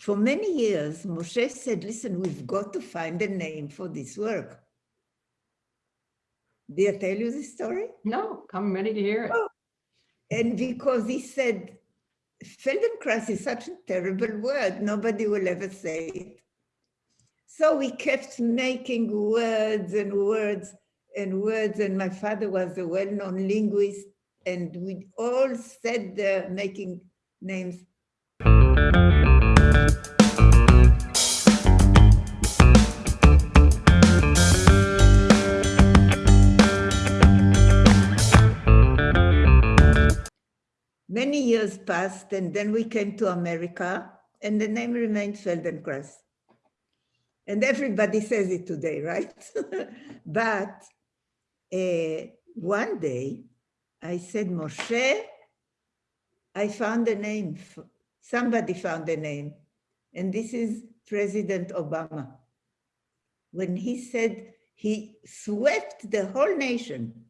for many years, Moshe said, listen, we've got to find a name for this work. Did I tell you the story? No, I'm ready to hear it. Oh, and because he said, Feldenkrais is such a terrible word, nobody will ever say it. So we kept making words and words and words, and my father was a well-known linguist, and we all said there making names. Passed and then we came to America and the name remained Feldenkrais. And everybody says it today, right? but uh, one day I said, Moshe, I found a name. Somebody found a name. And this is President Obama. When he said he swept the whole nation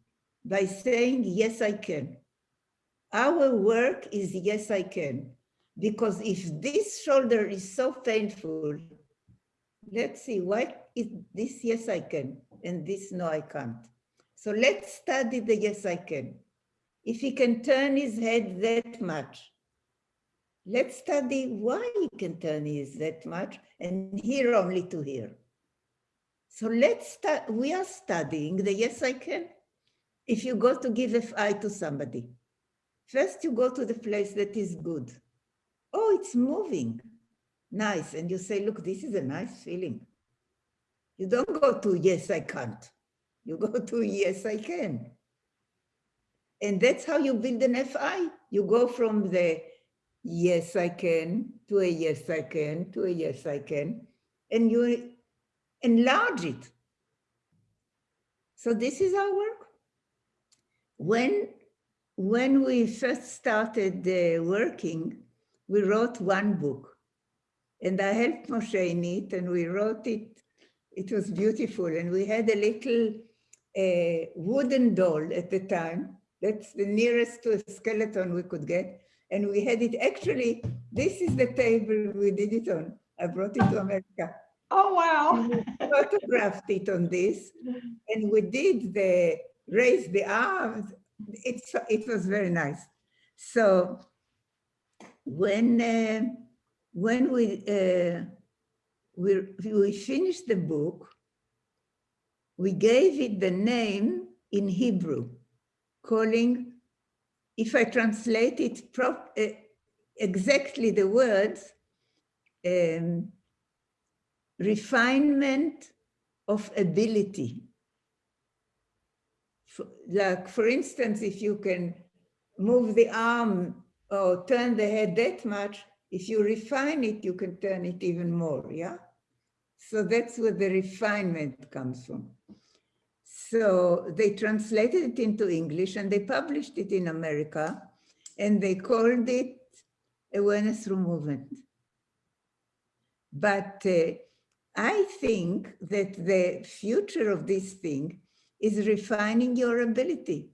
by saying, yes, I can. Our work is yes, I can. Because if this shoulder is so painful, let's see, why is this yes, I can, and this no, I can't. So let's study the yes, I can. If he can turn his head that much, let's study why he can turn his that much and hear only to hear. So let's start, we are studying the yes, I can. If you go to give FI to somebody, First, you go to the place that is good. Oh, it's moving. Nice. And you say, look, this is a nice feeling. You don't go to, yes, I can't. You go to, yes, I can. And that's how you build an FI. You go from the yes, I can to a yes, I can to a yes, I can. And you enlarge it. So this is our work. When when we first started uh, working, we wrote one book. And I helped Moshe in it, and we wrote it. It was beautiful. And we had a little uh, wooden doll at the time. That's the nearest to a skeleton we could get. And we had it actually, this is the table we did it on. I brought it to America. Oh, wow. we photographed it on this. And we did the raise the arms it's, it was very nice. So when, uh, when we, uh, we, we finished the book, we gave it the name in Hebrew, calling, if I translate it prop, uh, exactly the words, um, refinement of ability like for instance, if you can move the arm or turn the head that much, if you refine it, you can turn it even more, yeah? So that's where the refinement comes from. So they translated it into English and they published it in America and they called it awareness through movement. But uh, I think that the future of this thing is refining your ability.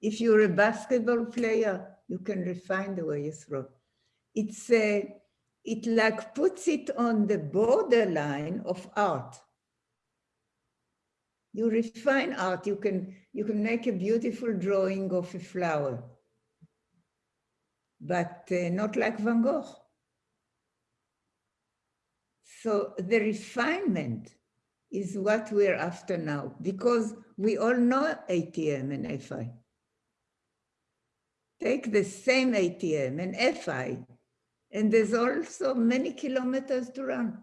If you're a basketball player, you can refine the way you throw. It's a, it like puts it on the borderline of art. You refine art, you can, you can make a beautiful drawing of a flower, but uh, not like Van Gogh. So the refinement is what we're after now, because we all know ATM and FI. Take the same ATM and FI, and there's also many kilometers to run.